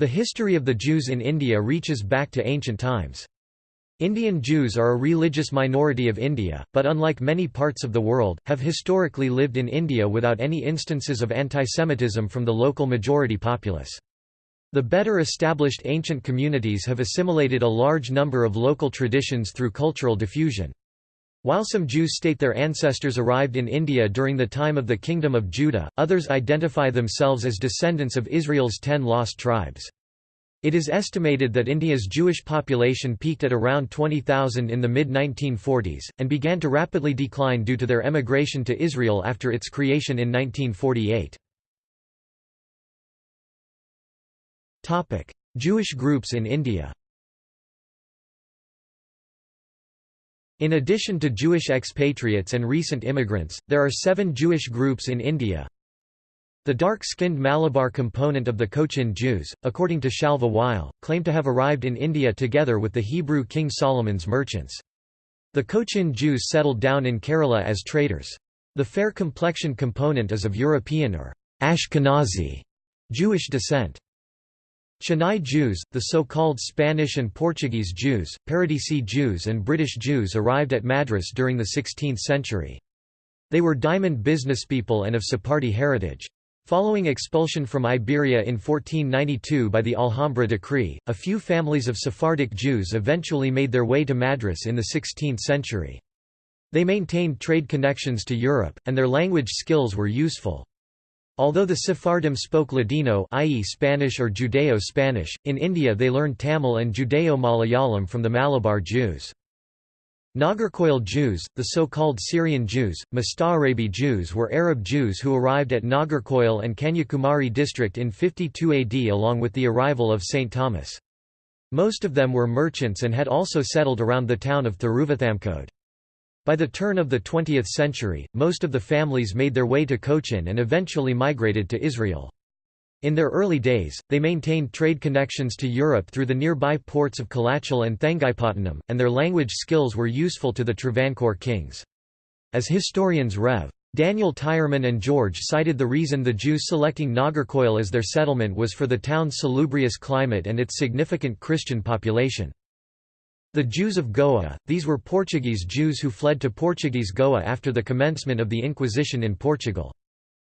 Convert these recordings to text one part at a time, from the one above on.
The history of the Jews in India reaches back to ancient times. Indian Jews are a religious minority of India, but unlike many parts of the world, have historically lived in India without any instances of antisemitism from the local majority populace. The better established ancient communities have assimilated a large number of local traditions through cultural diffusion. While some Jews state their ancestors arrived in India during the time of the Kingdom of Judah, others identify themselves as descendants of Israel's ten lost tribes. It is estimated that India's Jewish population peaked at around 20,000 in the mid-1940s, and began to rapidly decline due to their emigration to Israel after its creation in 1948. Jewish groups in India In addition to Jewish expatriates and recent immigrants, there are seven Jewish groups in India, the dark-skinned Malabar component of the Cochin Jews, according to Shalva Weil, claim to have arrived in India together with the Hebrew King Solomon's merchants. The Cochin Jews settled down in Kerala as traders. The fair complexion component is of European or Ashkenazi Jewish descent. Chennai Jews, the so-called Spanish and Portuguese Jews, Paradesi Jews and British Jews arrived at Madras during the 16th century. They were diamond businesspeople and of Sephardi heritage. Following expulsion from Iberia in 1492 by the Alhambra decree, a few families of Sephardic Jews eventually made their way to Madras in the 16th century. They maintained trade connections to Europe, and their language skills were useful. Although the Sephardim spoke Ladino i.e. Spanish or Judeo-Spanish, in India they learned Tamil and Judeo-Malayalam from the Malabar Jews. Nagercoil Jews, the so-called Syrian Jews, Musta'arabi Jews were Arab Jews who arrived at Nagercoil and Kanyakumari district in 52 AD along with the arrival of St. Thomas. Most of them were merchants and had also settled around the town of Thiruvathamkode. By the turn of the 20th century, most of the families made their way to Cochin and eventually migrated to Israel. In their early days, they maintained trade connections to Europe through the nearby ports of Kalachal and Thangaipattanam, and their language skills were useful to the Travancore kings. As historians Rev. Daniel Tyerman and George cited the reason the Jews selecting Nagercoil as their settlement was for the town's salubrious climate and its significant Christian population. The Jews of Goa, these were Portuguese Jews who fled to Portuguese Goa after the commencement of the Inquisition in Portugal.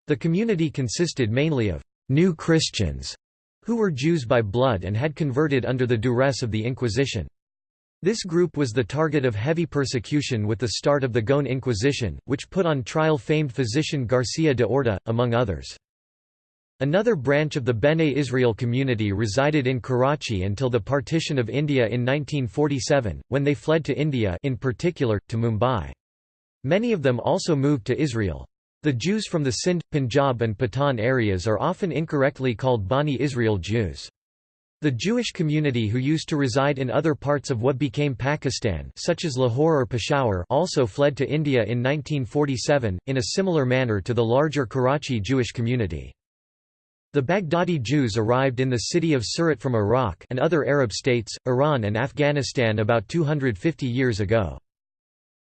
The community consisted mainly of New Christians, who were Jews by blood and had converted under the duress of the Inquisition. This group was the target of heavy persecution with the start of the Goan Inquisition, which put on trial famed physician Garcia de Orta, among others. Another branch of the Bene Israel community resided in Karachi until the partition of India in 1947, when they fled to India in particular, to Mumbai. Many of them also moved to Israel. The Jews from the Sindh, Punjab and Pathan areas are often incorrectly called Bani Israel Jews. The Jewish community who used to reside in other parts of what became Pakistan such as Lahore or Peshawar also fled to India in 1947, in a similar manner to the larger Karachi Jewish community. The Baghdadi Jews arrived in the city of Surat from Iraq and other Arab states, Iran and Afghanistan about 250 years ago.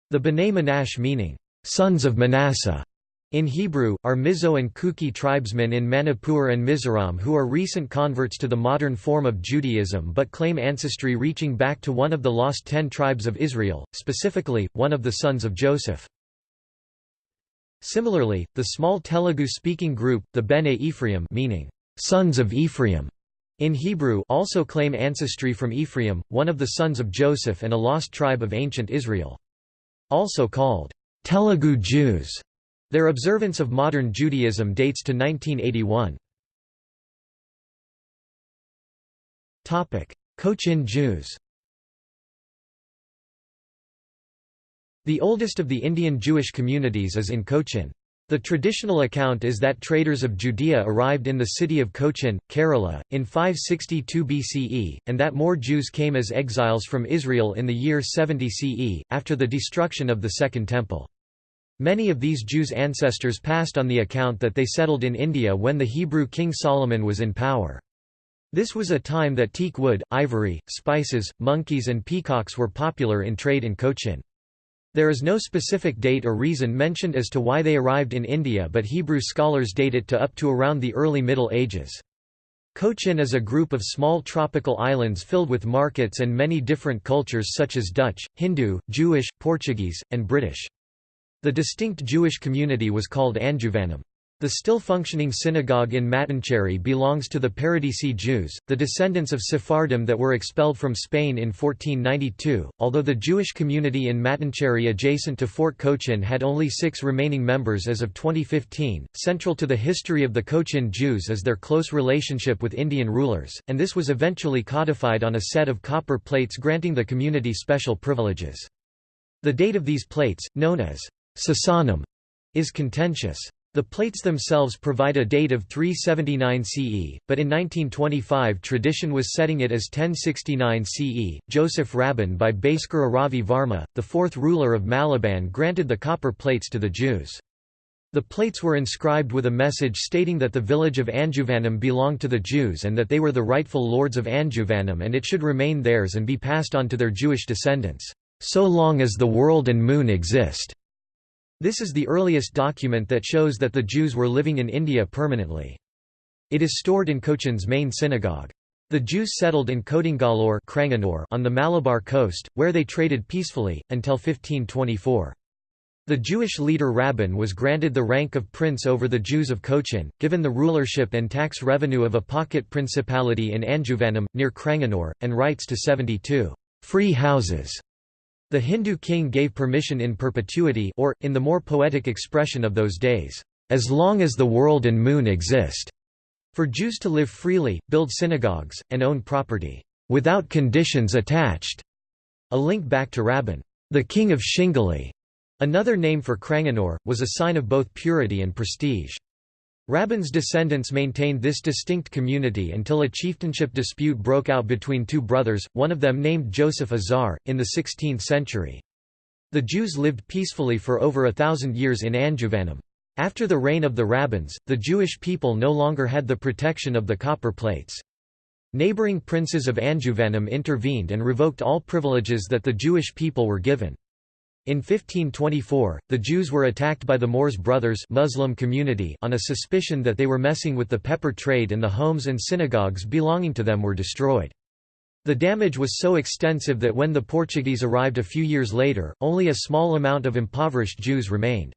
The B'nai Manash meaning, sons of Manasseh, in Hebrew, are Mizo and Kuki tribesmen in Manipur and Mizoram who are recent converts to the modern form of Judaism but claim ancestry reaching back to one of the lost ten tribes of Israel, specifically, one of the sons of Joseph. Similarly, the small Telugu-speaking group, the Bene Ephraim meaning, sons of Ephraim, in Hebrew also claim ancestry from Ephraim, one of the sons of Joseph and a lost tribe of ancient Israel. Also called Telugu Jews. Their observance of modern Judaism dates to 1981. Cochin Jews The oldest of the Indian Jewish communities is in Cochin. The traditional account is that traders of Judea arrived in the city of Cochin, Kerala, in 562 BCE, and that more Jews came as exiles from Israel in the year 70 CE, after the destruction of the Second Temple. Many of these Jews' ancestors passed on the account that they settled in India when the Hebrew king Solomon was in power. This was a time that teak wood, ivory, spices, monkeys and peacocks were popular in trade in Cochin. There is no specific date or reason mentioned as to why they arrived in India but Hebrew scholars date it to up to around the early Middle Ages. Cochin is a group of small tropical islands filled with markets and many different cultures such as Dutch, Hindu, Jewish, Portuguese, and British. The distinct Jewish community was called Anjuvanam. The still functioning synagogue in Mattancherry belongs to the Paradesi Jews, the descendants of Sephardim that were expelled from Spain in 1492. Although the Jewish community in Mattancherry adjacent to Fort Cochin had only six remaining members as of 2015, central to the history of the Cochin Jews is their close relationship with Indian rulers, and this was eventually codified on a set of copper plates granting the community special privileges. The date of these plates, known as Sasanam, is contentious. The plates themselves provide a date of 379 CE, but in 1925 tradition was setting it as 1069 CE. Joseph Rabban by Bhaskara Ravi Varma, the fourth ruler of Malabar granted the copper plates to the Jews. The plates were inscribed with a message stating that the village of Anjuvanam belonged to the Jews and that they were the rightful lords of Anjuvanam and it should remain theirs and be passed on to their Jewish descendants, so long as the world and moon exist. This is the earliest document that shows that the Jews were living in India permanently. It is stored in Cochin's main synagogue. The Jews settled in Kodingalore on the Malabar coast, where they traded peacefully, until 1524. The Jewish leader Rabban was granted the rank of prince over the Jews of Cochin, given the rulership and tax revenue of a pocket principality in Anjuvanam, near Cranganore, and rights to 72 free houses the Hindu king gave permission in perpetuity or, in the more poetic expression of those days, as long as the world and moon exist, for Jews to live freely, build synagogues, and own property, without conditions attached. A link back to Rabban, the king of Shingali, another name for Cranganore, was a sign of both purity and prestige. Rabban's descendants maintained this distinct community until a chieftainship dispute broke out between two brothers, one of them named Joseph Azar, in the 16th century. The Jews lived peacefully for over a thousand years in Anjuvanam. After the reign of the Rabbans, the Jewish people no longer had the protection of the copper plates. Neighboring princes of Anjuvanam intervened and revoked all privileges that the Jewish people were given. In 1524, the Jews were attacked by the Moors brothers Muslim community on a suspicion that they were messing with the pepper trade and the homes and synagogues belonging to them were destroyed. The damage was so extensive that when the Portuguese arrived a few years later, only a small amount of impoverished Jews remained.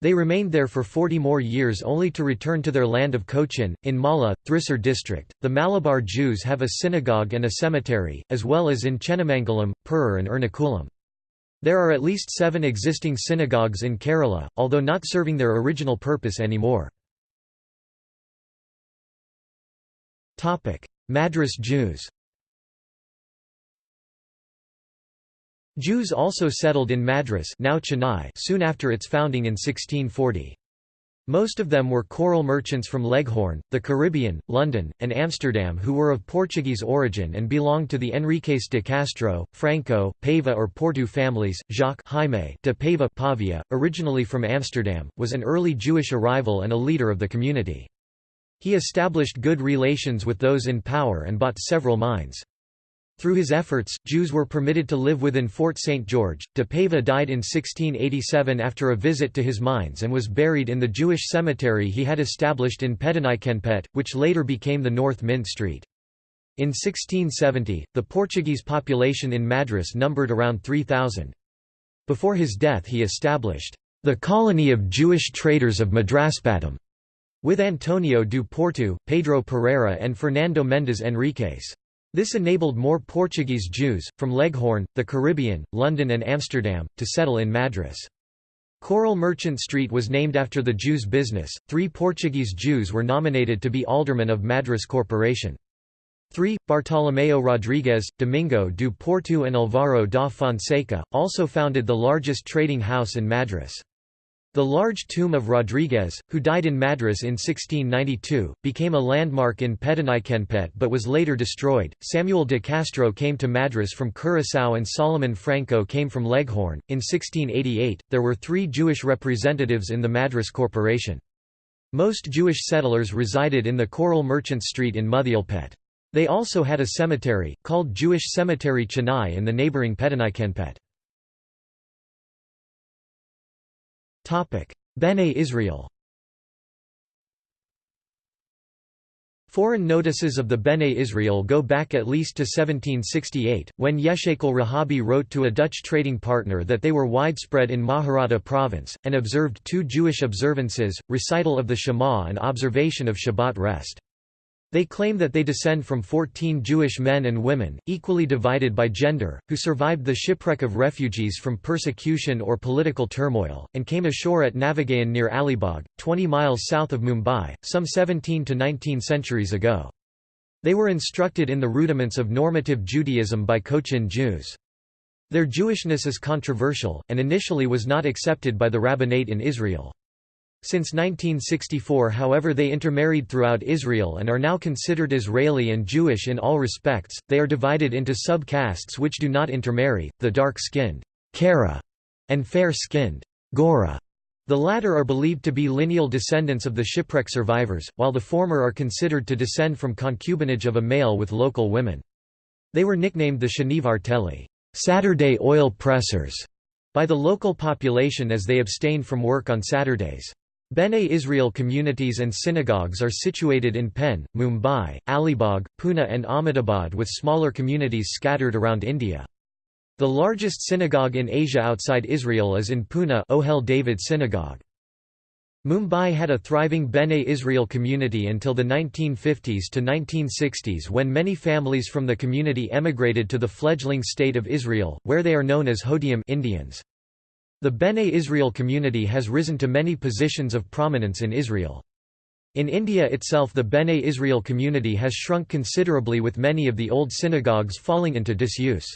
They remained there for 40 more years only to return to their land of Cochin. In Mala, Thrissur district, the Malabar Jews have a synagogue and a cemetery, as well as in Chenamangalam, Perur and Ernakulam. There are at least seven existing synagogues in Kerala, although not serving their original purpose anymore. Madras Jews Jews also settled in Madras now Chennai soon after its founding in 1640. Most of them were coral merchants from Leghorn, the Caribbean, London, and Amsterdam who were of Portuguese origin and belonged to the Enriques de Castro, Franco, Paiva or Porto families. Jacques Jaime de Paiva Pavia, originally from Amsterdam, was an early Jewish arrival and a leader of the community. He established good relations with those in power and bought several mines. Through his efforts, Jews were permitted to live within Fort St. George. De Paiva died in 1687 after a visit to his mines and was buried in the Jewish cemetery he had established in Pedanikenpet, which later became the North Mint Street. In 1670, the Portuguese population in Madras numbered around 3,000. Before his death he established the colony of Jewish traders of Madraspatam with Antonio do Porto, Pedro Pereira and Fernando Mendes Enriquez. This enabled more Portuguese Jews, from Leghorn, the Caribbean, London and Amsterdam, to settle in Madras. Coral Merchant Street was named after the Jews' business. Three Portuguese Jews were nominated to be aldermen of Madras Corporation. 3. Bartolomeo Rodrigues, Domingo do Porto and Alvaro da Fonseca, also founded the largest trading house in Madras. The large tomb of Rodriguez, who died in Madras in 1692, became a landmark in Pedanikenpet but was later destroyed. Samuel de Castro came to Madras from Curaçao and Solomon Franco came from Leghorn. In 1688, there were three Jewish representatives in the Madras Corporation. Most Jewish settlers resided in the Coral Merchant Street in Muthialpet. They also had a cemetery, called Jewish Cemetery Chennai in the neighbouring Pedanikenpet. Bene Israel Foreign notices of the Bene Israel go back at least to 1768, when Yeshekal Rahabi wrote to a Dutch trading partner that they were widespread in Maharata province, and observed two Jewish observances, recital of the Shema and observation of Shabbat rest. They claim that they descend from 14 Jewish men and women, equally divided by gender, who survived the shipwreck of refugees from persecution or political turmoil, and came ashore at Navagaon near Alibag, 20 miles south of Mumbai, some 17 to 19 centuries ago. They were instructed in the rudiments of normative Judaism by Cochin Jews. Their Jewishness is controversial, and initially was not accepted by the rabbinate in Israel. Since 1964 however they intermarried throughout Israel and are now considered Israeli and Jewish in all respects, they are divided into sub-castes which do not intermarry, the dark-skinned Kara and fair-skinned Gora. The latter are believed to be lineal descendants of the shipwreck survivors, while the former are considered to descend from concubinage of a male with local women. They were nicknamed the Shanivar Teli Saturday oil pressers", by the local population as they abstained from work on Saturdays. Bene Israel communities and synagogues are situated in Pen, Mumbai, Alibag, Pune and Ahmedabad with smaller communities scattered around India. The largest synagogue in Asia outside Israel is in Pune Ohel David Synagogue. Mumbai had a thriving Bene Israel community until the 1950s to 1960s when many families from the community emigrated to the fledgling state of Israel, where they are known as Hodiim Indians. The Bene Israel community has risen to many positions of prominence in Israel. In India itself the Bene Israel community has shrunk considerably with many of the old synagogues falling into disuse.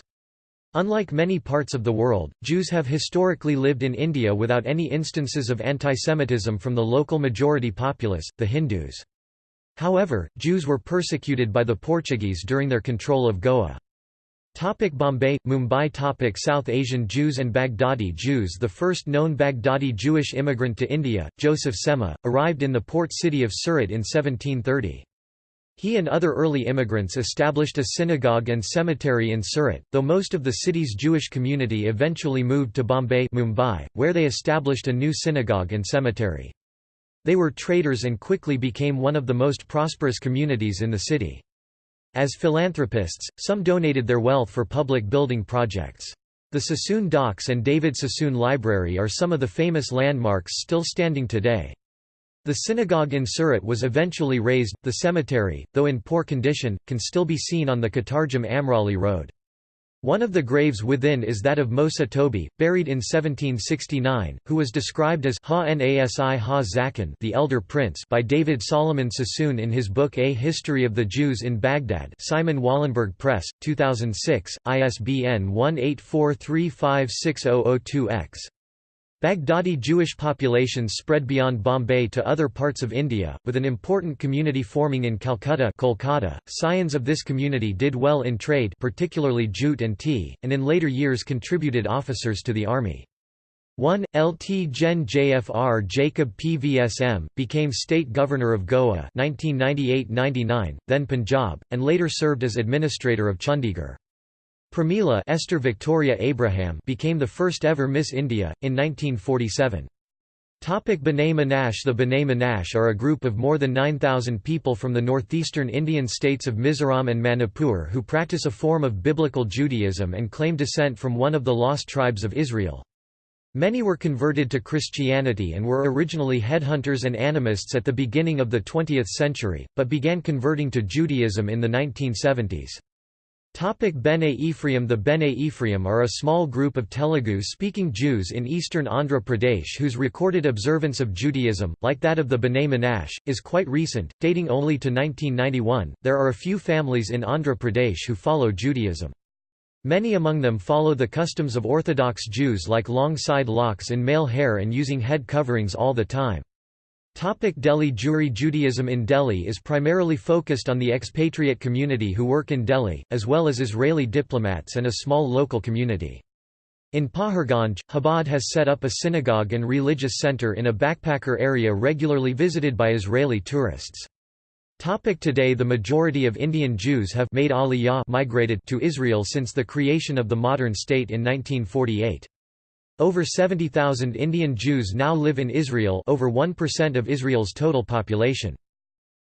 Unlike many parts of the world, Jews have historically lived in India without any instances of antisemitism from the local majority populace, the Hindus. However, Jews were persecuted by the Portuguese during their control of Goa. Topic Bombay, Mumbai topic South Asian Jews and Baghdadi Jews The first known Baghdadi Jewish immigrant to India, Joseph Semah, arrived in the port city of Surat in 1730. He and other early immigrants established a synagogue and cemetery in Surat, though most of the city's Jewish community eventually moved to Bombay Mumbai, where they established a new synagogue and cemetery. They were traders and quickly became one of the most prosperous communities in the city. As philanthropists, some donated their wealth for public building projects. The Sassoon Docks and David Sassoon Library are some of the famous landmarks still standing today. The synagogue in Surat was eventually razed, the cemetery, though in poor condition, can still be seen on the Katargam Amroli Road. One of the graves within is that of Mosa Tobi, buried in 1769, who was described as Ha Zakan the Elder Prince by David Solomon Sassoon in his book A History of the Jews in Baghdad Simon Wallenberg Press, 2006, ISBN 1843560002-X. Baghdadi Jewish populations spread beyond Bombay to other parts of India, with an important community forming in Calcutta Kolkata. Scions of this community did well in trade particularly jute and tea, and in later years contributed officers to the army. 1. Lt Gen Jfr Jacob Pvsm, became state governor of Goa 1998–99, then Punjab, and later served as administrator of Chandigarh. Pramila Esther Victoria Abraham became the first ever Miss India, in 1947. Topic B'nai Menashe The B'nai Menashe are a group of more than 9,000 people from the northeastern Indian states of Mizoram and Manipur who practice a form of biblical Judaism and claim descent from one of the lost tribes of Israel. Many were converted to Christianity and were originally headhunters and animists at the beginning of the 20th century, but began converting to Judaism in the 1970s. Topic Bene Ephraim The Bene Ephraim are a small group of Telugu-speaking Jews in eastern Andhra Pradesh whose recorded observance of Judaism, like that of the B'nai Menashe, is quite recent, dating only to 1991. There are a few families in Andhra Pradesh who follow Judaism. Many among them follow the customs of Orthodox Jews like long side locks in male hair and using head coverings all the time. Topic Delhi Jewry Judaism in Delhi is primarily focused on the expatriate community who work in Delhi, as well as Israeli diplomats and a small local community. In Paharganj, Chabad has set up a synagogue and religious center in a backpacker area regularly visited by Israeli tourists. Topic today The majority of Indian Jews have made aliyah migrated to Israel since the creation of the modern state in 1948. Over 70,000 Indian Jews now live in Israel over 1% of Israel's total population.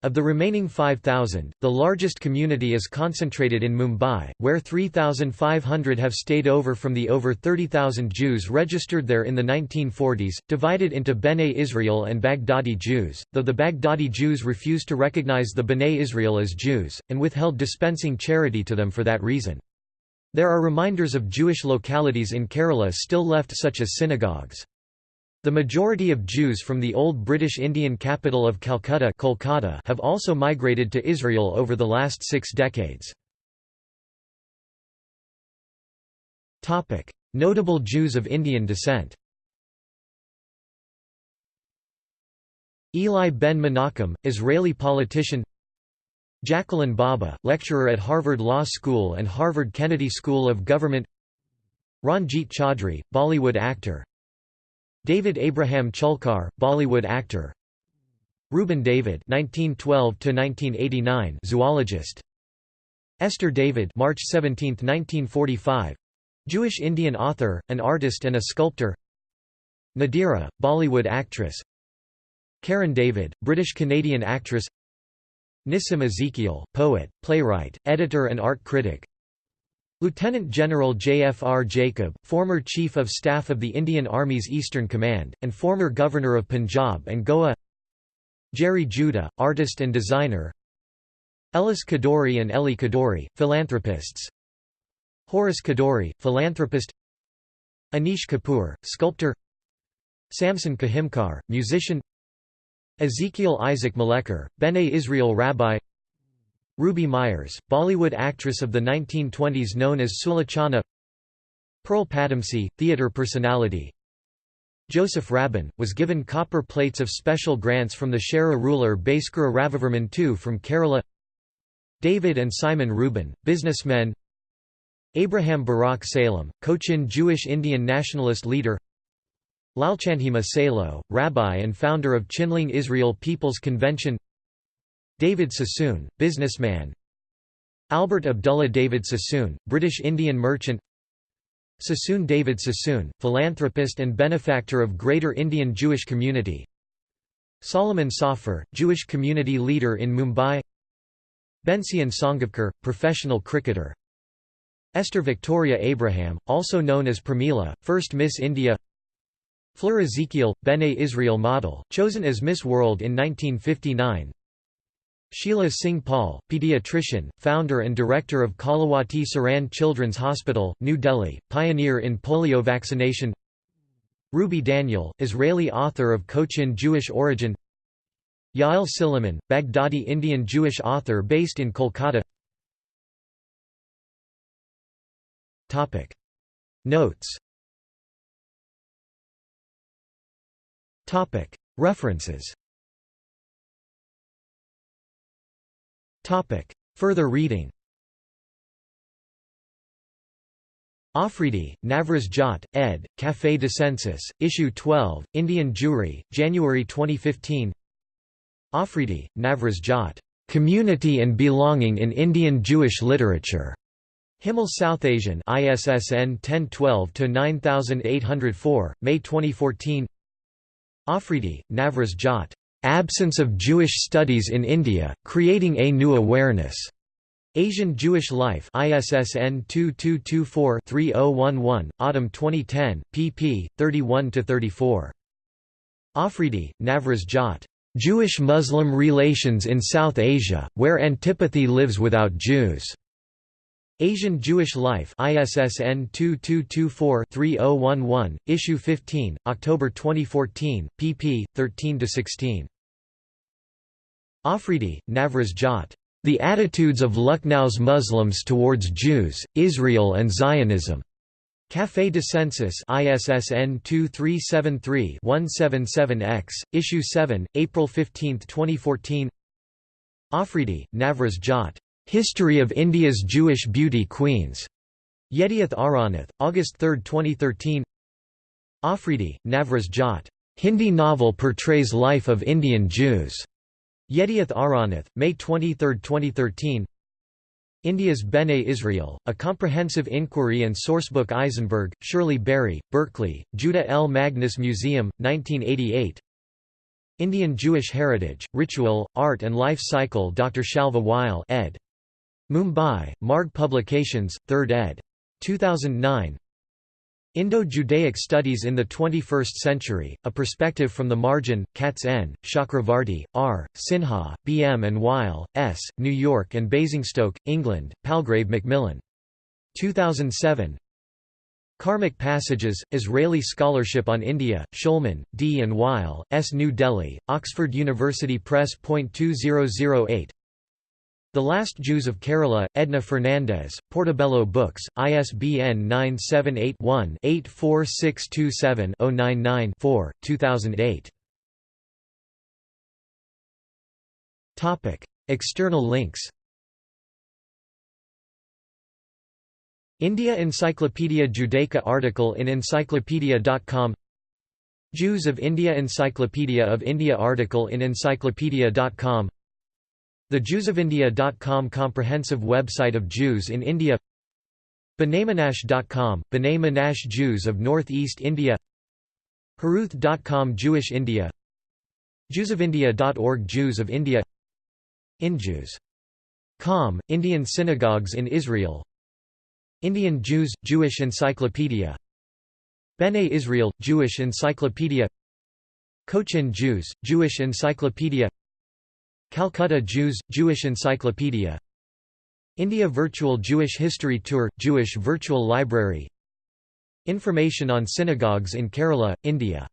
Of the remaining 5,000, the largest community is concentrated in Mumbai, where 3,500 have stayed over from the over 30,000 Jews registered there in the 1940s, divided into B'nai Israel and Baghdadi Jews, though the Baghdadi Jews refused to recognize the B'nai Israel as Jews, and withheld dispensing charity to them for that reason. There are reminders of Jewish localities in Kerala still left such as synagogues. The majority of Jews from the old British Indian capital of Calcutta Kolkata have also migrated to Israel over the last six decades. Notable Jews of Indian descent Eli ben Menachem, Israeli politician Jacqueline Bhabha, lecturer at Harvard Law School and Harvard Kennedy School of Government Ranjit Chaudhry, Bollywood actor David Abraham Cheulkar, Bollywood actor. Reuben David (1912–1989), zoologist. Esther David, March 17, 1945, Jewish Indian author, an artist and a sculptor. Nadira, Bollywood actress. Karen David, British Canadian actress. Nissim Ezekiel, poet, playwright, editor and art critic. Lieutenant General J.F.R. Jacob, former Chief of Staff of the Indian Army's Eastern Command, and former Governor of Punjab and Goa. Gerry Judah, artist and designer. Ellis Kadoorie and Ellie Kadoorie, philanthropists. Horace Kadoorie, philanthropist. Anish Kapoor, sculptor. Samson Kahimkar, musician Ezekiel Isaac Malekar, Bene Israel rabbi. Ruby Myers, Bollywood actress of the 1920s known as Sulochana Pearl Padamsee, theatre personality. Joseph Rabban, was given copper plates of special grants from the Chera ruler Bhaskara Ravivarman II from Kerala. David and Simon Reuben, businessmen. Abraham Barak Salem, Cochin Jewish Indian nationalist leader Lalchandhima Salo, rabbi and founder of Chinling Israel People's Convention. David Sassoon, businessman. Albert Abdullah David Sassoon, British Indian merchant. Sassoon David Sassoon, philanthropist and benefactor of Greater Indian Jewish Community. Solomon Safir, Jewish community leader in Mumbai. Bensien Sangavkar, professional cricketer. Esther Victoria Abraham, also known as Pramila, first Miss India Fleur Ezekiel, Bene Israel model, chosen as Miss World in 1959 Sheila Singh Paul, pediatrician, founder and director of Kalawati Saran Children's Hospital, New Delhi, pioneer in polio vaccination. Ruby Daniel, Israeli author of Cochin Jewish origin. Yael Silliman, Baghdadi Indian Jewish author based in Kolkata. Notes References. Further reading Afridi, Navroz Jat, ed., Café Dissensus, Issue 12, Indian Jewry, January 2015 Afridi, Navroz Jat. Community and Belonging in Indian Jewish Literature. Himal South Asian ISSN 1012-9804, May 2014 Afridi, Navroz Jat. Absence of Jewish Studies in India, Creating a New Awareness. Asian Jewish Life ISSN 2224-3011, Autumn 2010, pp. 31–34. Afridi, Navroz Jat. Jewish-Muslim Relations in South Asia, Where Antipathy Lives Without Jews. Asian Jewish Life ISSN 2224-3011, Issue 15, October 2014, pp. 13–16. Afridi, Navroz Jat. The Attitudes of Lucknow's Muslims Towards Jews, Israel and Zionism. Café Dissensus ISSN 2373-177-X, Issue 7, April 15, 2014 Afridi, Navroz Jat. History of India's Jewish Beauty Queens. Yedioth Ahronoth, August 3, 2013 Afridi, Navroz Jat. Hindi novel portrays life of Indian Jews. Yedioth Ahronoth, May 23, 2013 India's Bene Israel, A Comprehensive Inquiry and Sourcebook Isenberg, Shirley Berry, Berkeley, Judah L. Magnes Museum, 1988 Indian Jewish Heritage, Ritual, Art and Life Cycle Dr. Shalva Weil ed. Mumbai, Marg Publications, 3rd ed. 2009 Indo-Judaic Studies in the 21st Century, A Perspective from the Margin, Katz N., Chakravarti, R., Sinha, B. M. and Weil, S., New York and Basingstoke, England, Palgrave Macmillan. 2007 Karmic Passages, Israeli Scholarship on India, Shulman, D. and Weil, S. New Delhi, Oxford University Press. 2008 The Last Jews of Kerala, Edna Fernandes, Portobello Books, ISBN 978-1-84627-099-4, 2008. External links. India Encyclopedia Judaica article in encyclopedia.com Jews of India Encyclopedia of India article in encyclopedia.com The JewsOfIndia.com comprehensive website of Jews in India B'naiMenash.com, B'nai Menash Jews of Northeast India Haruth.com Jewish India JewsOfIndia.org Jews of India InJews.com, Indian synagogues in Israel Indian Jews – Jewish Encyclopedia Bene Israel – Jewish Encyclopedia Cochin Jews – Jewish Encyclopedia Calcutta Jews – Jewish Encyclopedia. India Virtual Jewish History Tour – Jewish Virtual Library. Information on synagogues in Kerala, India